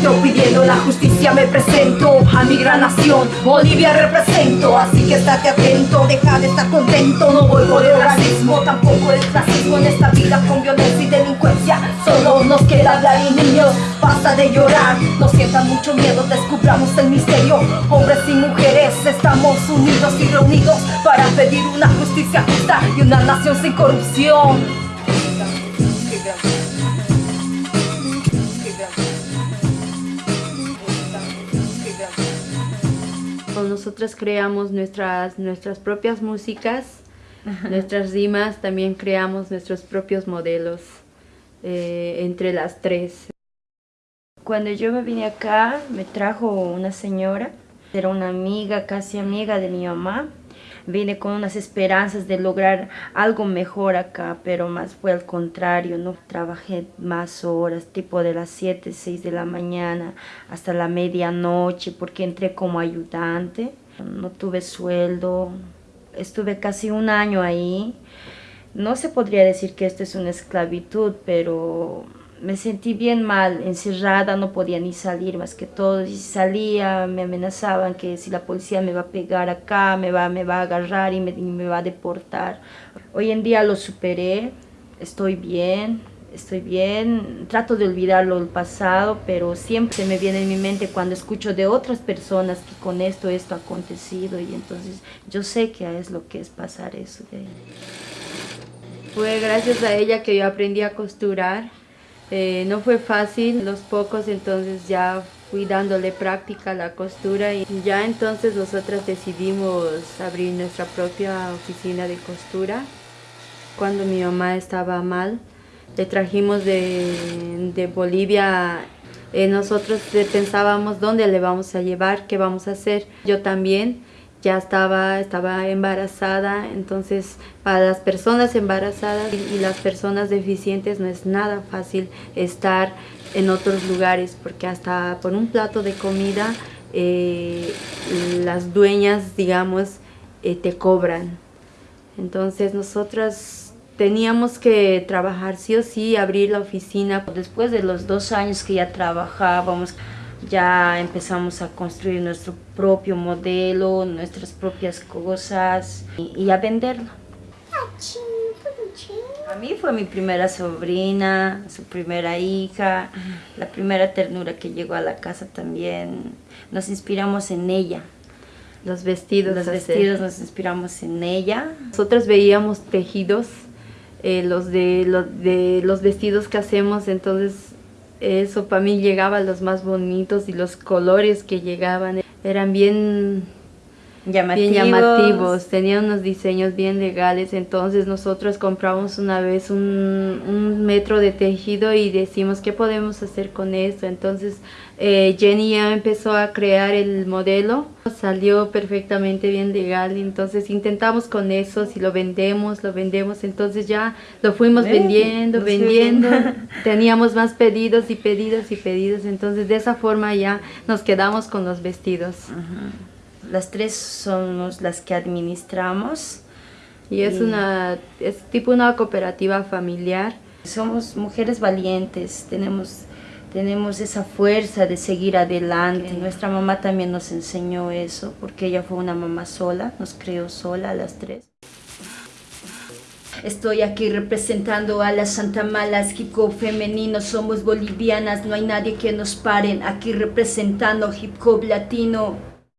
grito pidiendo la justicia me presento a mi gran nación, Bolivia represento, así que estate atento, deja de estar contento, no por el racismo, tampoco el racismo en esta vida con violencia y delincuencia, solo nos queda hablar y niños, basta de llorar, no sientan mucho miedo, descubramos el misterio, hombres y mujeres estamos unidos y reunidos para pedir una justicia justa y una nación sin corrupción. Nosotras creamos nuestras, nuestras propias músicas, nuestras rimas, también creamos nuestros propios modelos eh, entre las tres. Cuando yo me vine acá, me trajo una señora, era una amiga, casi amiga de mi mamá, vine con unas esperanzas de lograr algo mejor acá, pero más fue al contrario, ¿no? Trabajé más horas, tipo de las 7, 6 de la mañana hasta la medianoche, porque entré como ayudante, no tuve sueldo, estuve casi un año ahí. No se podría decir que esto es una esclavitud, pero me sentí bien mal, encerrada, no podía ni salir más que todo. Si salía, me amenazaban que si la policía me va a pegar acá, me va, me va a agarrar y me, me va a deportar. Hoy en día lo superé, estoy bien, estoy bien, trato de olvidarlo el pasado, pero siempre me viene en mi mente cuando escucho de otras personas que con esto, esto ha acontecido y entonces yo sé que es lo que es pasar eso de Fue gracias a ella que yo aprendí a costurar eh, no fue fácil, los pocos entonces ya fui dándole práctica a la costura y ya entonces nosotras decidimos abrir nuestra propia oficina de costura. Cuando mi mamá estaba mal, le trajimos de, de Bolivia eh, nosotros pensábamos dónde le vamos a llevar, qué vamos a hacer. Yo también ya estaba, estaba embarazada, entonces para las personas embarazadas y, las personas deficientes no es nada fácil estar en otros lugares porque hasta por un plato de comida eh, las dueñas, digamos, eh, te cobran. Entonces nosotras teníamos que trabajar sí o sí, abrir la oficina. Después de los dos años que ya trabajábamos, ya empezamos a construir nuestro propio modelo, nuestras propias cosas y, a venderlo. A mí fue mi primera sobrina, su primera hija, la primera ternura que llegó a la casa también. Nos inspiramos en ella. Los vestidos. Los vestidos nos inspiramos en ella. Nosotros veíamos tejidos, eh, los, de, de los vestidos que hacemos, entonces eso para mí llegaba los más bonitos y los colores que llegaban eran bien llamativos. bien llamativos, tenían unos diseños bien legales, entonces nosotros compramos una vez un, un metro de tejido y decimos qué podemos hacer con esto, entonces eh, Jenny ya empezó a crear el modelo, salió perfectamente bien legal, entonces intentamos con eso, si lo vendemos, lo vendemos, entonces ya lo fuimos vendiendo, vendiendo, teníamos más pedidos y pedidos y pedidos, entonces de esa forma ya nos quedamos con los vestidos. Las tres somos las que administramos. Y es una, es tipo una cooperativa familiar. Somos mujeres valientes, tenemos tenemos esa fuerza de seguir adelante. Nuestra mamá también nos enseñó eso, porque ella fue una mamá sola, nos creó sola a las tres. Estoy aquí representando a las Santa Malas, hip hop femenino, somos bolivianas, no hay nadie que nos paren, aquí representando hip hop latino.